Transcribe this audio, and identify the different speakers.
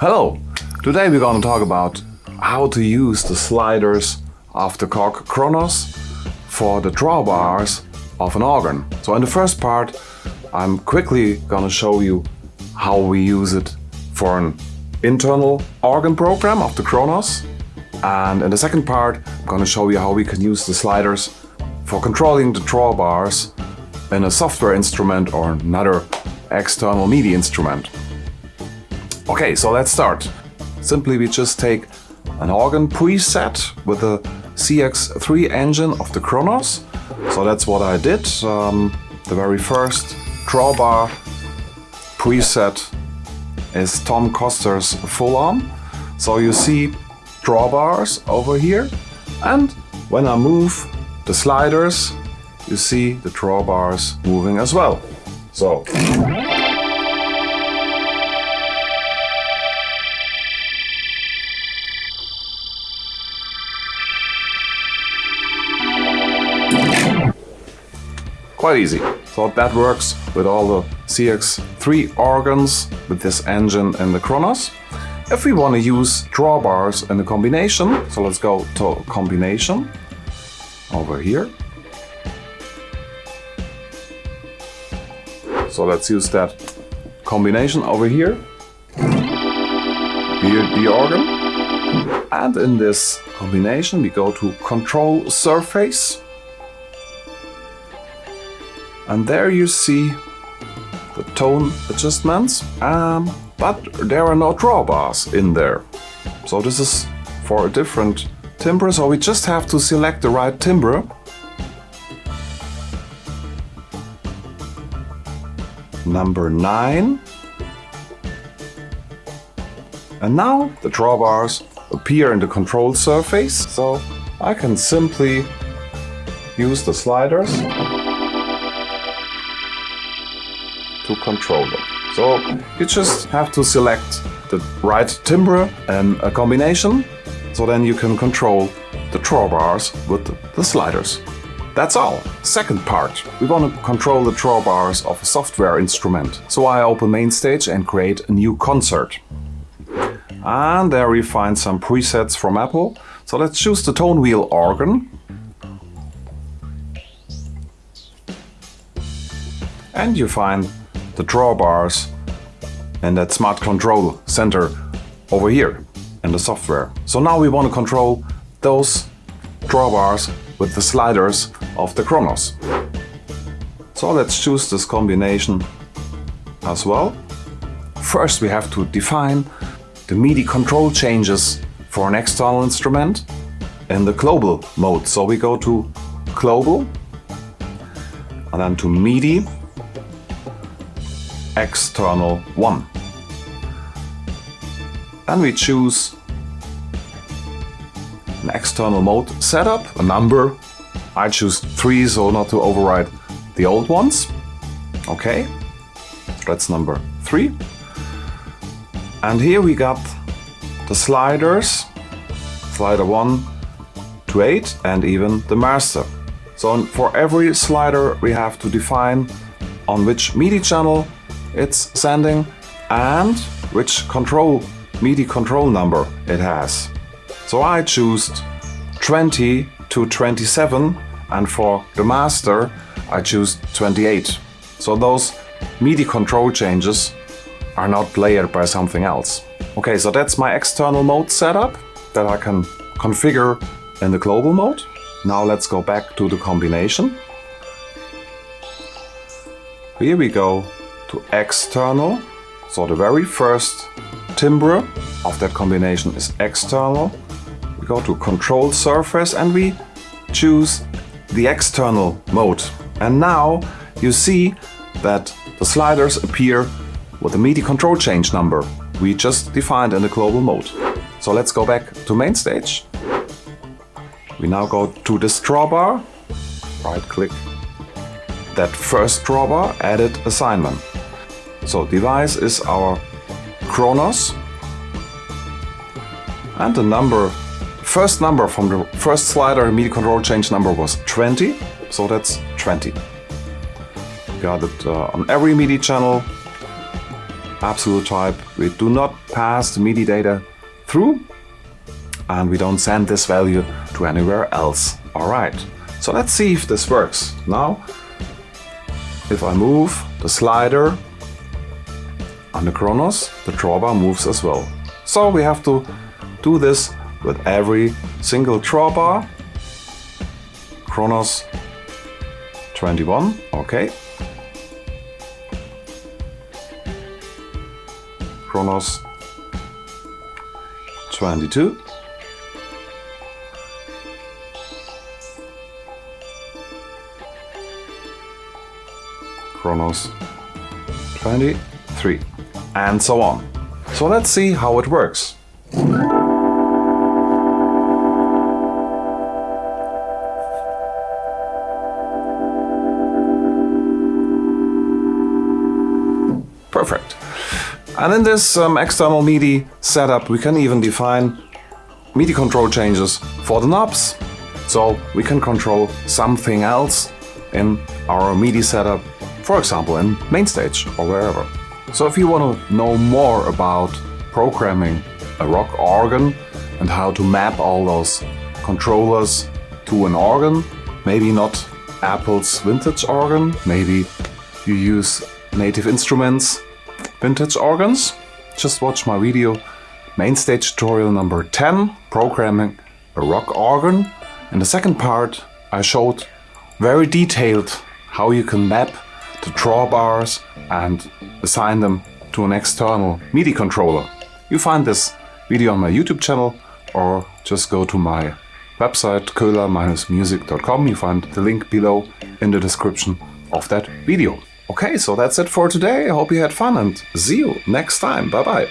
Speaker 1: Hello! Today we're going to talk about how to use the sliders of the Korg Kronos for the drawbars of an organ. So in the first part I'm quickly going to show you how we use it for an internal organ program of the Kronos and in the second part I'm going to show you how we can use the sliders for controlling the drawbars in a software instrument or another external MIDI instrument. Okay, so let's start. Simply we just take an organ preset with the CX3 engine of the Kronos. So that's what I did. Um, the very first drawbar preset is Tom Coster's Full arm. So you see drawbars over here and when I move the sliders you see the drawbars moving as well. So quite easy. So that works with all the CX3 organs with this engine and the Kronos. If we want to use drawbars in a combination, so let's go to combination over here. So let's use that combination over here. Here the organ. And in this combination we go to control surface. And there you see the tone adjustments. Um, but there are no drawbars in there. So this is for a different timbre, so we just have to select the right timbre. Number 9. And now the drawbars appear in the control surface, so I can simply use the sliders to control them. So you just have to select the right timbre and a combination, so then you can control the drawbars with the sliders. That's all. Second part. We want to control the drawbars of a software instrument. So I open MainStage and create a new concert. And there we find some presets from Apple. So let's choose the tone wheel organ. And you find the drawbars and that smart control center over here in the software. So now we want to control those drawbars with the sliders of the Kronos. So let's choose this combination as well. First we have to define the MIDI control changes for an external instrument in the global mode. So we go to global and then to MIDI external 1. Then we choose an external mode setup, a number. I choose 3 so not to override the old ones. Okay, that's number 3. And here we got the sliders, slider 1 to 8 and even the master. So for every slider we have to define on which MIDI channel it's sending and which control MIDI control number it has. So I choose 20 to 27 and for the master I choose 28. So those MIDI control changes are not layered by something else. Okay, so that's my external mode setup that I can configure in the global mode. Now let's go back to the combination. Here we go to external. So the very first timbre of that combination is external. We go to control surface and we choose the external mode. And now you see that the sliders appear with the MIDI control change number we just defined in the global mode. So let's go back to MainStage. We now go to this drawbar, right click that first drawbar, edit assignment. So device is our Kronos and the number, first number from the first slider MIDI control change number was 20, so that's 20. Got it uh, on every MIDI channel absolute type. We do not pass the MIDI data through and we don't send this value to anywhere else. Alright, so let's see if this works. Now, if I move the slider on the Kronos, the drawbar moves as well. So we have to do this with every single drawbar. Kronos 21, okay. Kronos 22. Kronos 23 and so on. So let's see how it works. Perfect. And in this um, external MIDI setup we can even define MIDI control changes for the knobs. So we can control something else in our MIDI setup, for example in MainStage or wherever. So if you want to know more about programming a rock organ and how to map all those controllers to an organ, maybe not Apple's vintage organ, maybe you use Native Instruments vintage organs, just watch my video Mainstage tutorial number 10, programming a rock organ. In the second part I showed very detailed how you can map the drawbars and assign them to an external MIDI controller. You find this video on my YouTube channel or just go to my website köhler-music.com. You find the link below in the description of that video. Okay, so that's it for today. I hope you had fun and see you next time. Bye bye.